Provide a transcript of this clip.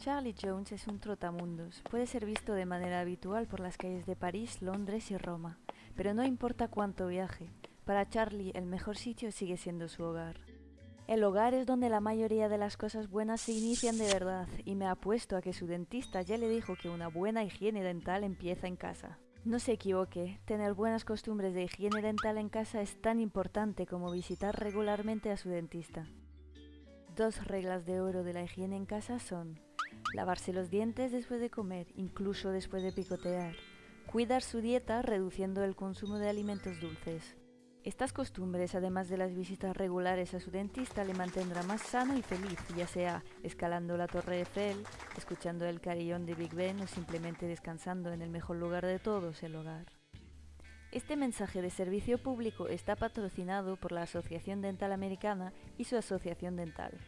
Charlie Jones es un trotamundos. Puede ser visto de manera habitual por las calles de París, Londres y Roma. Pero no importa cuánto viaje, para Charlie el mejor sitio sigue siendo su hogar. El hogar es donde la mayoría de las cosas buenas se inician de verdad y me apuesto a que su dentista ya le dijo que una buena higiene dental empieza en casa. No se equivoque, tener buenas costumbres de higiene dental en casa es tan importante como visitar regularmente a su dentista. Dos reglas de oro de la higiene en casa son lavarse los dientes después de comer, incluso después de picotear, cuidar su dieta reduciendo el consumo de alimentos dulces. Estas costumbres, además de las visitas regulares a su dentista, le mantendrá más sano y feliz, ya sea escalando la Torre Eiffel, escuchando el carillón de Big Ben o simplemente descansando en el mejor lugar de todos, el hogar. Este mensaje de servicio público está patrocinado por la Asociación Dental Americana y su Asociación Dental.